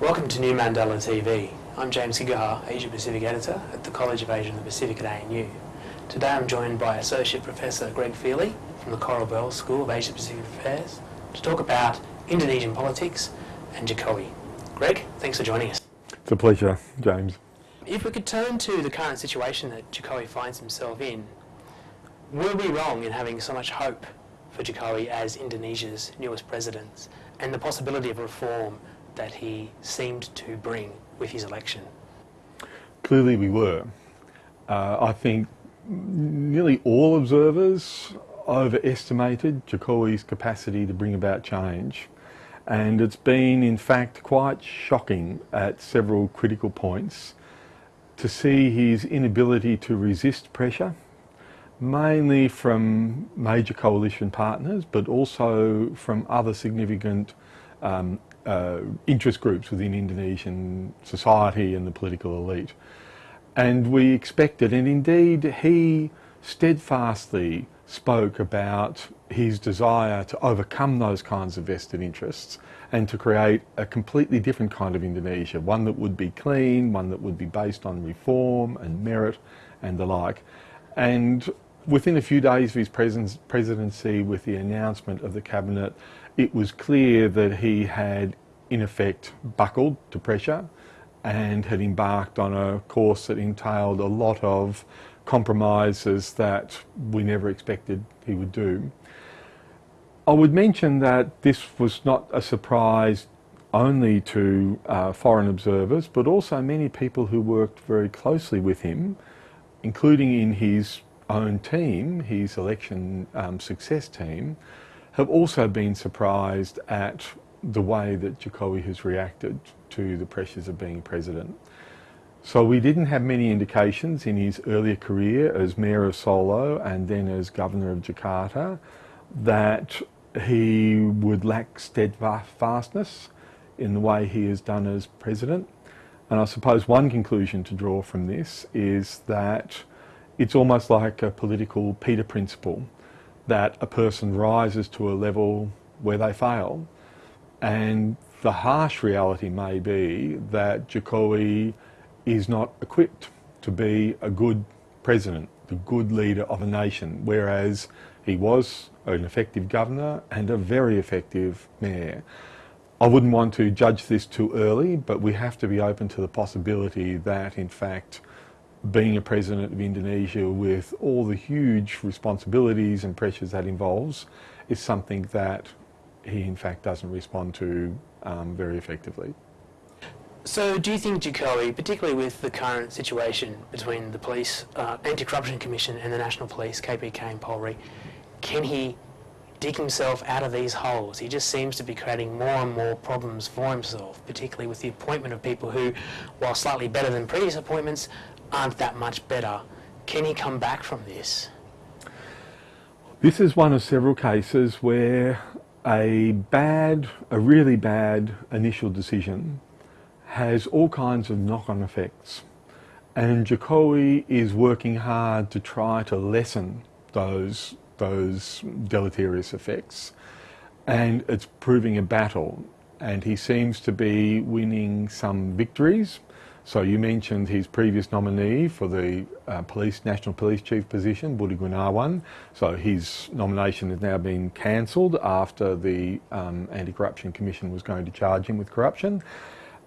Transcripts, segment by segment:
Welcome to New Mandala TV. I'm James Giggacher, Asia Pacific Editor at the College of Asia and the Pacific at ANU. Today I'm joined by Associate Professor Greg Fealy from the Coral Bell School of Asia Pacific Affairs to talk about Indonesian politics and Jokowi. Greg, thanks for joining us. It's a pleasure, James. If we could turn to the current situation that Jokowi finds himself in, were we wrong in having so much hope for Jokowi as Indonesia's newest president and the possibility of reform that he seemed to bring with his election? Clearly we were. Uh, I think nearly all observers overestimated Jokowi's capacity to bring about change and it's been in fact quite shocking at several critical points to see his inability to resist pressure mainly from major coalition partners but also from other significant um, uh, interest groups within Indonesian society and the political elite. And we expected, and indeed he steadfastly spoke about his desire to overcome those kinds of vested interests and to create a completely different kind of Indonesia, one that would be clean, one that would be based on reform and merit and the like. And within a few days of his presidency, with the announcement of the cabinet, it was clear that he had in effect buckled to pressure and had embarked on a course that entailed a lot of compromises that we never expected he would do. I would mention that this was not a surprise only to uh, foreign observers, but also many people who worked very closely with him, including in his own team, his election um, success team, have also been surprised at the way that Jokowi has reacted to the pressures of being president. So we didn't have many indications in his earlier career as mayor of Solo and then as governor of Jakarta that he would lack steadfastness in the way he has done as president. And I suppose one conclusion to draw from this is that it's almost like a political Peter principle that a person rises to a level where they fail. And the harsh reality may be that Jokowi is not equipped to be a good president, the good leader of a nation, whereas he was an effective governor and a very effective mayor. I wouldn't want to judge this too early, but we have to be open to the possibility that, in fact, being a president of Indonesia with all the huge responsibilities and pressures that involves is something that he in fact doesn't respond to um, very effectively. So do you think Jokowi, particularly with the current situation between the police, uh, Anti-Corruption Commission and the National Police, KPK and Polri, can he dig himself out of these holes? He just seems to be creating more and more problems for himself, particularly with the appointment of people who, while slightly better than previous appointments, aren't that much better. Can he come back from this? This is one of several cases where a bad, a really bad initial decision has all kinds of knock-on effects. And Jokowi is working hard to try to lessen those, those deleterious effects. And it's proving a battle. And he seems to be winning some victories, so you mentioned his previous nominee for the uh, police national police chief position, Budi Gunawan. So his nomination has now been cancelled after the um, Anti-Corruption Commission was going to charge him with corruption.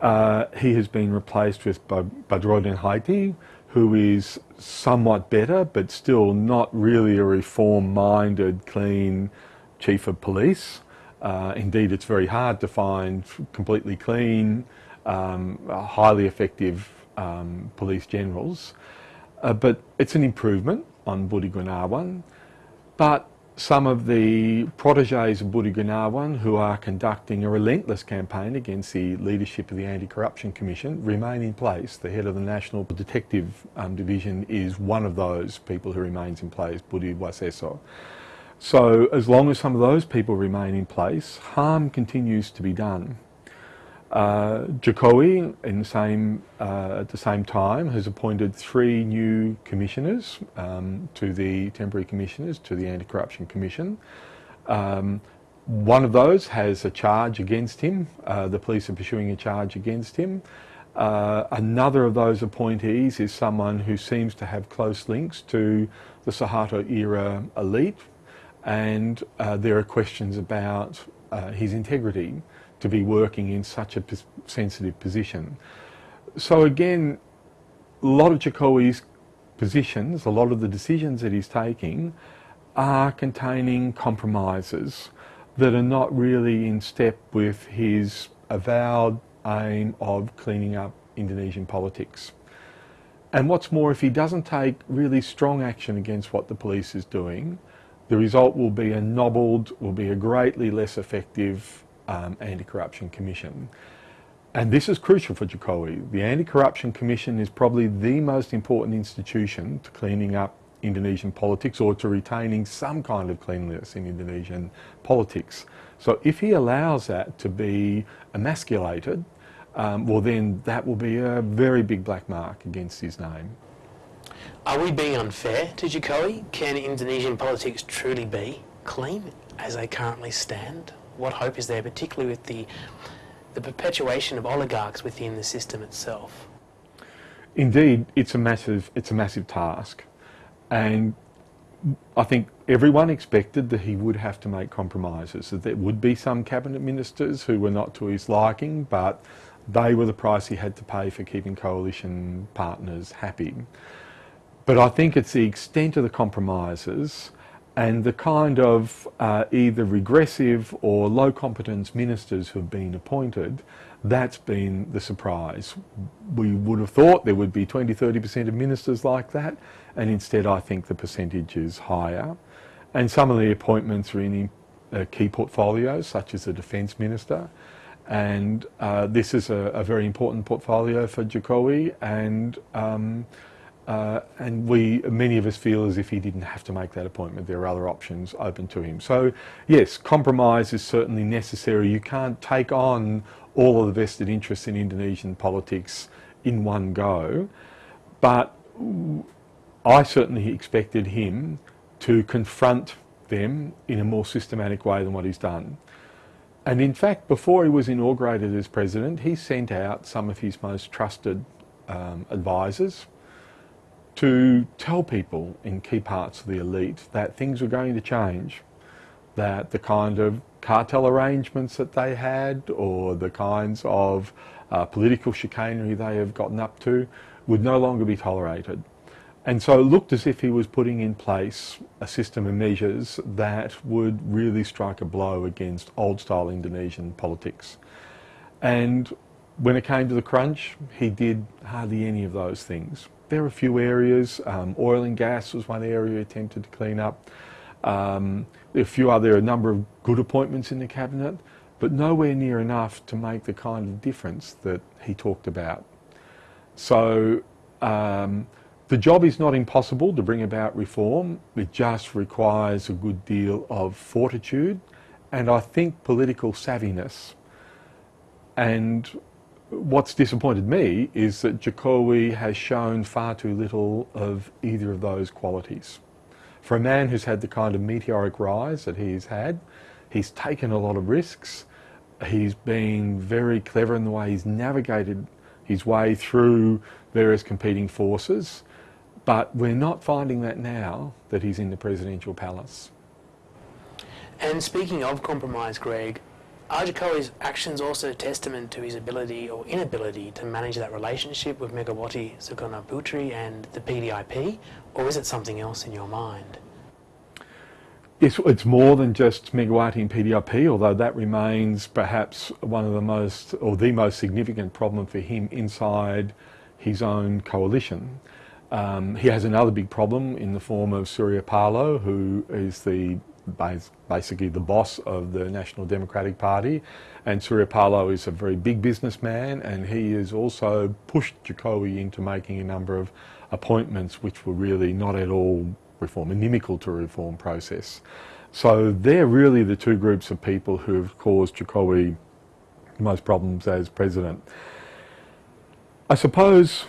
Uh, he has been replaced with Badrodin Haiti, who is somewhat better, but still not really a reform-minded, clean chief of police. Uh, indeed, it's very hard to find completely clean, um, highly effective um, police generals. Uh, but it's an improvement on Budi Gunawan. But some of the proteges of Budi Gunawan who are conducting a relentless campaign against the leadership of the Anti-Corruption Commission remain in place. The head of the National Detective um, Division is one of those people who remains in place, Budi Waseso. So as long as some of those people remain in place, harm continues to be done. Uh, Jokowi, in same, uh, at the same time, has appointed three new commissioners um, to the temporary commissioners to the Anti-Corruption Commission. Um, one of those has a charge against him. Uh, the police are pursuing a charge against him. Uh, another of those appointees is someone who seems to have close links to the Suharto era elite, and uh, there are questions about uh, his integrity to be working in such a sensitive position. So again, a lot of Jokowi's positions, a lot of the decisions that he's taking are containing compromises that are not really in step with his avowed aim of cleaning up Indonesian politics. And what's more, if he doesn't take really strong action against what the police is doing, the result will be a nobbled, will be a greatly less effective um, anti-corruption commission. And this is crucial for Jokowi. The Anti-Corruption Commission is probably the most important institution to cleaning up Indonesian politics or to retaining some kind of cleanliness in Indonesian politics. So if he allows that to be emasculated, um, well then that will be a very big black mark against his name. Are we being unfair to Jokowi? Can Indonesian politics truly be clean as they currently stand? What hope is there, particularly with the, the perpetuation of oligarchs within the system itself? Indeed, it's a massive, it's a massive task. And I think everyone expected that he would have to make compromises, that there would be some cabinet ministers who were not to his liking, but they were the price he had to pay for keeping coalition partners happy. But I think it's the extent of the compromises and the kind of uh, either regressive or low competence ministers who have been appointed, that's been the surprise. We would have thought there would be 20, 30% of ministers like that, and instead I think the percentage is higher. And some of the appointments are in uh, key portfolios, such as the Defence Minister, and uh, this is a, a, very important portfolio for Jokowi, and um, uh, and we, many of us feel as if he didn't have to make that appointment. There are other options open to him. So yes, compromise is certainly necessary. You can't take on all of the vested interests in Indonesian politics in one go. But I certainly expected him to confront them in a more systematic way than what he's done. And in fact, before he was inaugurated as president, he sent out some of his most trusted um, advisors to tell people in key parts of the elite that things were going to change, that the kind of cartel arrangements that they had or the kinds of uh, political chicanery they have gotten up to would no longer be tolerated. And so it looked as if he was putting in place a system of measures that would really strike a blow against old style Indonesian politics. And when it came to the crunch, he did hardly any of those things. There are a few areas, um, oil and gas was one area attempted to clean up. Um, a few other, a number of good appointments in the cabinet, but nowhere near enough to make the kind of difference that he talked about. So um, the job is not impossible to bring about reform. It just requires a good deal of fortitude and I think political savviness. And what's disappointed me is that Jokowi has shown far too little of either of those qualities. For a man who's had the kind of meteoric rise that he's had, he's taken a lot of risks. He's been very clever in the way he's navigated his way through various competing forces. But we're not finding that now that he's in the presidential palace. And speaking of compromise, Greg, are actions also a testament to his ability or inability to manage that relationship with Megawati Sukarnoputri and the PDIP, or is it something else in your mind? It's, it's more than just Megawati and PDIP, although that remains perhaps one of the most, or the most significant problem for him inside his own coalition. Um, he has another big problem in the form of Surya Paloh, who is the basically the boss of the National Democratic Party. And Surya Paloh is a very big businessman, and he has also pushed Jokowi into making a number of appointments which were really not at all reform, inimical to a reform process. So they're really the two groups of people who have caused Jokowi most problems as president. I suppose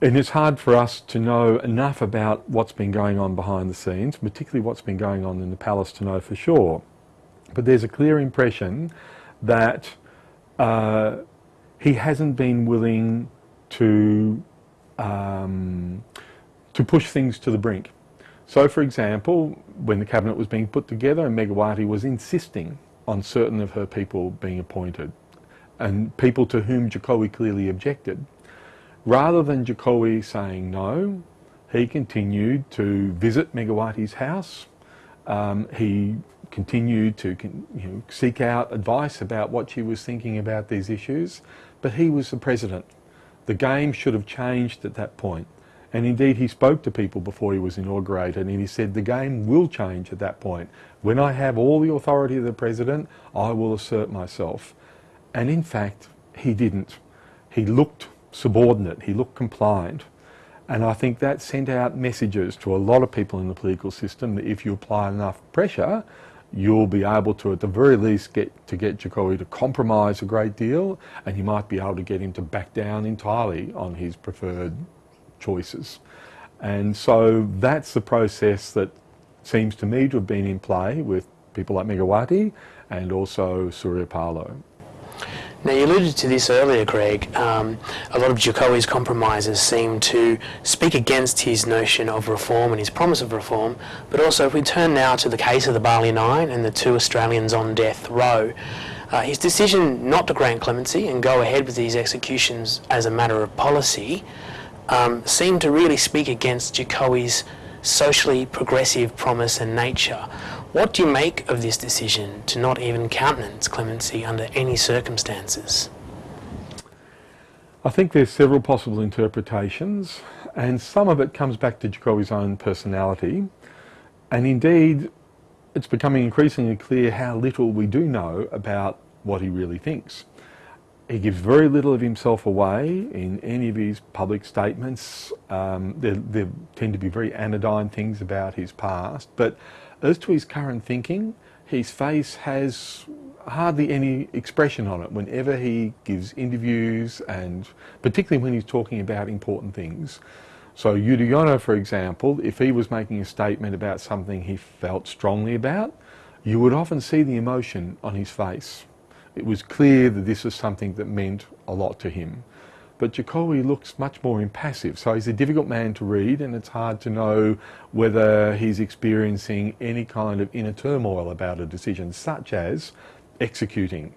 and it's hard for us to know enough about what's been going on behind the scenes, particularly what's been going on in the palace to know for sure. But there's a clear impression that uh, he hasn't been willing to um, to push things to the brink. So, for example, when the cabinet was being put together, Megawati was insisting on certain of her people being appointed, and people to whom Jokowi clearly objected. Rather than Jokowi saying no, he continued to visit Megawati's house. Um, he continued to you know, seek out advice about what she was thinking about these issues, but he was the president. The game should have changed at that point. And indeed, he spoke to people before he was inaugurated and he said, the game will change at that point. When I have all the authority of the president, I will assert myself. And in fact, he didn't. He looked subordinate, he looked compliant. And I think that sent out messages to a lot of people in the political system that if you apply enough pressure, you'll be able to, at the very least, get to get Jokowi to compromise a great deal, and you might be able to get him to back down entirely on his preferred choices. And so that's the process that seems to me to have been in play with people like Megawati and also Surya Paloh. Now, you alluded to this earlier, Greg. Um, a lot of Jokowi's compromises seem to speak against his notion of reform and his promise of reform. But also, if we turn now to the case of the Bali Nine and the two Australians on death row, uh, his decision not to grant clemency and go ahead with these executions as a matter of policy um, seemed to really speak against Jokowi's socially progressive promise and nature. What do you make of this decision to not even countenance clemency under any circumstances? I think there's several possible interpretations and some of it comes back to Jokowi's own personality and indeed it's becoming increasingly clear how little we do know about what he really thinks. He gives very little of himself away in any of his public statements. Um, there, there, tend to be very anodyne things about his past, but as to his current thinking, his face has hardly any expression on it whenever he gives interviews and particularly when he's talking about important things. So Yudhoyono, for example, if he was making a statement about something he felt strongly about, you would often see the emotion on his face it was clear that this was something that meant a lot to him. But Jokowi looks much more impassive, so he's a difficult man to read and it's hard to know whether he's experiencing any kind of inner turmoil about a decision, such as executing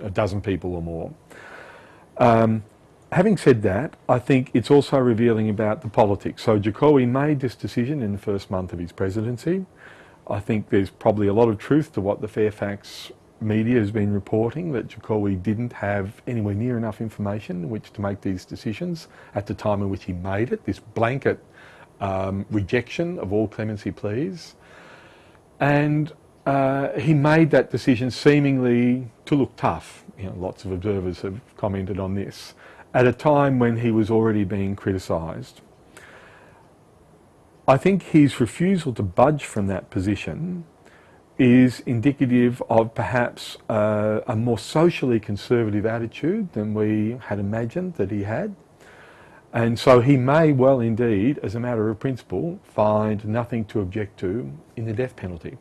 a dozen people or more. Um, having said that, I think it's also revealing about the politics. So Jokowi made this decision in the first month of his presidency. I think there's probably a lot of truth to what the Fairfax media has been reporting that Jokowi didn't have anywhere near enough information in which to make these decisions at the time in which he made it, this blanket um, rejection of all clemency pleas. And uh, he made that decision seemingly to look tough. You know, lots of observers have commented on this, at a time when he was already being criticised. I think his refusal to budge from that position is indicative of perhaps uh, a more socially conservative attitude than we had imagined that he had. And so he may well indeed, as a matter of principle, find nothing to object to in the death penalty.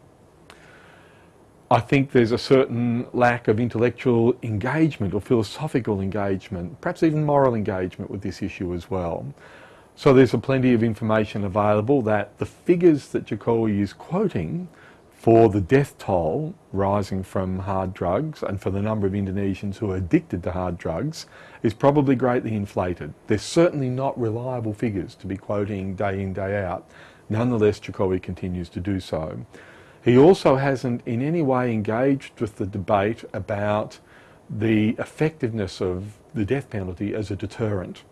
I think there's a certain lack of intellectual engagement or philosophical engagement, perhaps even moral engagement with this issue as well. So there's a plenty of information available that the figures that Jokowi is quoting for the death toll rising from hard drugs and for the number of Indonesians who are addicted to hard drugs is probably greatly inflated. They're certainly not reliable figures to be quoting day in, day out. Nonetheless, Jokowi continues to do so. He also hasn't in any way engaged with the debate about the effectiveness of the death penalty as a deterrent.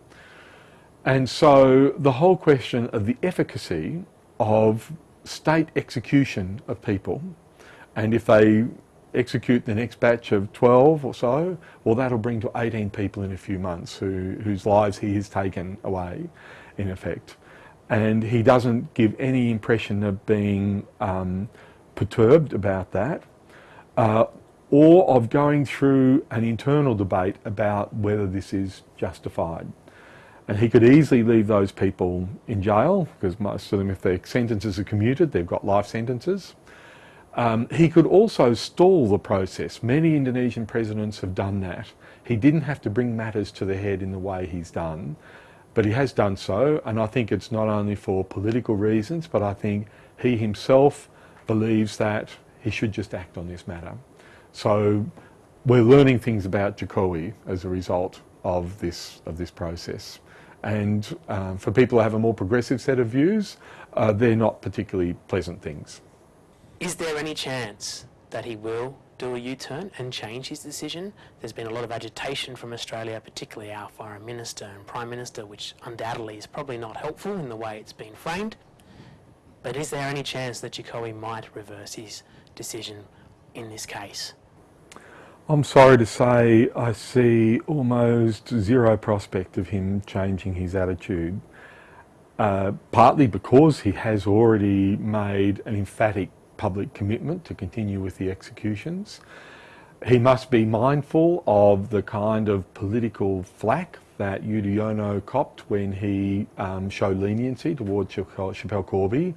And so the whole question of the efficacy of state execution of people and if they execute the next batch of 12 or so, well that'll bring to 18 people in a few months who, whose lives he has taken away in effect. And he doesn't give any impression of being um, perturbed about that uh, or of going through an internal debate about whether this is justified. And he could easily leave those people in jail because most of them, if their sentences are commuted, they've got life sentences. Um, he could also stall the process. Many Indonesian presidents have done that. He didn't have to bring matters to the head in the way he's done, but he has done so, and I think it's not only for political reasons, but I think he himself believes that he should just act on this matter. So we're learning things about Jokowi as a result of this, of this process. And um, for people who have a more progressive set of views, uh, they're not particularly pleasant things. Is there any chance that he will do a U-turn and change his decision? There's been a lot of agitation from Australia, particularly our Foreign Minister and Prime Minister, which undoubtedly is probably not helpful in the way it's been framed. But is there any chance that Jokowi might reverse his decision in this case? I'm sorry to say I see almost zero prospect of him changing his attitude. Uh, partly because he has already made an emphatic public commitment to continue with the executions. He must be mindful of the kind of political flack that Yudhoyono copped when he um, showed leniency towards Schapelle Corby.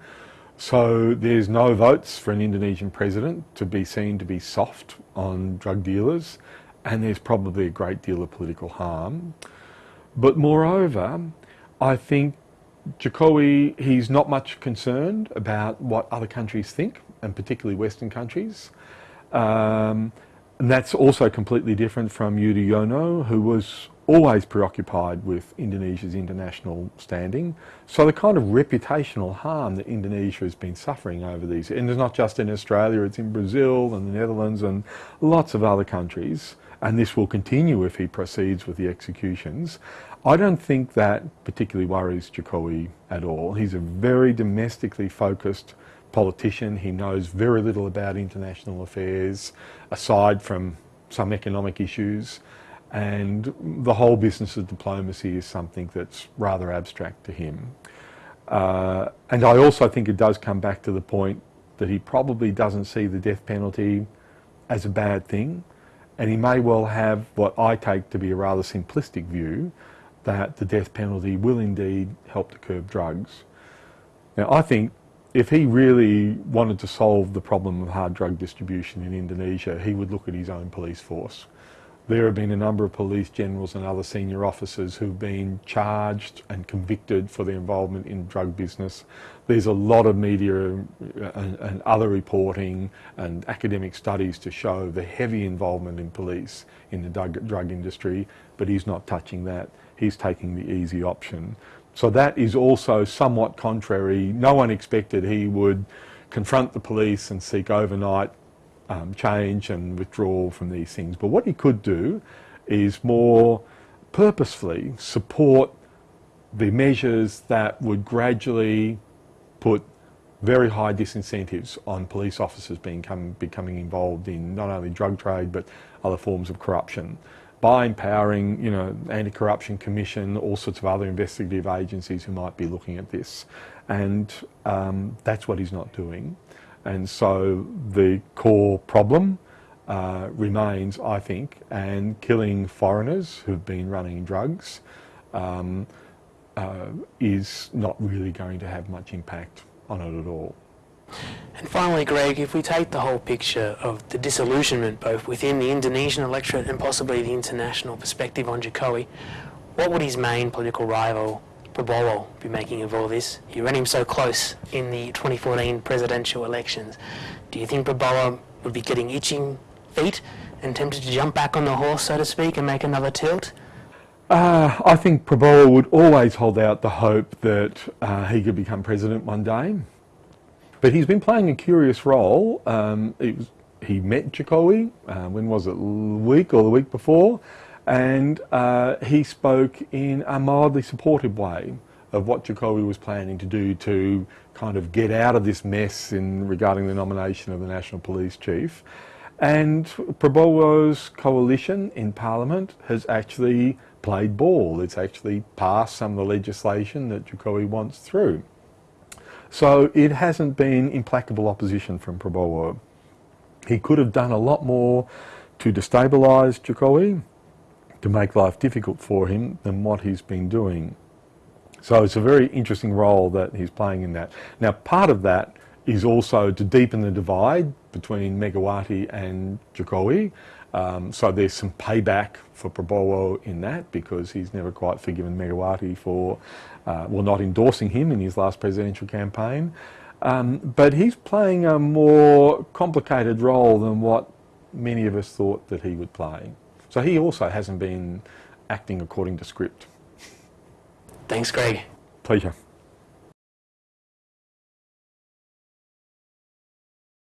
So there's no votes for an Indonesian president to be seen to be soft on drug dealers, and there's probably a great deal of political harm. But moreover, I think Jokowi, he's not much concerned about what other countries think and particularly Western countries. Um, and that's also completely different from Yudhoyono, who was always preoccupied with Indonesia's international standing. So the kind of reputational harm that Indonesia has been suffering over these, and it's not just in Australia, it's in Brazil and the Netherlands and lots of other countries, and this will continue if he proceeds with the executions. I don't think that particularly worries Jokowi at all. He's a very domestically focused politician. He knows very little about international affairs aside from some economic issues. And the whole business of diplomacy is something that's rather abstract to him. Uh, and I also think it does come back to the point that he probably doesn't see the death penalty as a bad thing. And he may well have what I take to be a rather simplistic view that the death penalty will indeed help to curb drugs. Now, I think if he really wanted to solve the problem of hard drug distribution in Indonesia, he would look at his own police force. There have been a number of police generals and other senior officers who've been charged and convicted for their involvement in drug business. There's a lot of media uh, and, and, other reporting and academic studies to show the heavy involvement in police in the drug, drug industry, but he's not touching that. He's taking the easy option. So that is also somewhat contrary. No one expected he would confront the police and seek overnight um, change and withdrawal from these things. But what he could do is more purposefully support the measures that would gradually put very high disincentives on police officers being come, becoming involved in not only drug trade but other forms of corruption by empowering, you know, Anti-Corruption Commission, all sorts of other investigative agencies who might be looking at this. And um, that's what he's not doing. And so the core problem uh, remains, I think, and killing foreigners who've been running drugs um, uh, is not really going to have much impact on it at all. And finally, Greg, if we take the whole picture of the disillusionment both within the Indonesian electorate and possibly the international perspective on Jokowi, what would his main political rival, Prabowo, be making of all this? He ran him so close in the 2014 presidential elections. Do you think Prabowo would be getting itching feet and tempted to jump back on the horse, so to speak, and make another tilt? Uh, I think Prabowo would always hold out the hope that uh, he could become president one day. But he's been playing a curious role. Um, was, he met Jokowi, uh, when was it, a week or the week before, and uh, he spoke in a mildly supportive way of what Jokowi was planning to do to kind of get out of this mess in regarding the nomination of the National Police Chief. And Prabowo's coalition in Parliament has actually played ball. It's actually passed some of the legislation that Jokowi wants through. So it hasn't been implacable opposition from Prabowo. He could have done a lot more to destabilise Jokowi, to make life difficult for him than what he's been doing. So it's a very interesting role that he's playing in that. Now part of that is also to deepen the divide between Megawati and Jokowi. Um, so there's some payback for Prabowo in that because he's never quite forgiven Megawati for, uh, well, not endorsing him in his last presidential campaign. Um, but he's playing a more complicated role than what many of us thought that he would play. So he also hasn't been acting according to script. Thanks, Greg. Pleasure.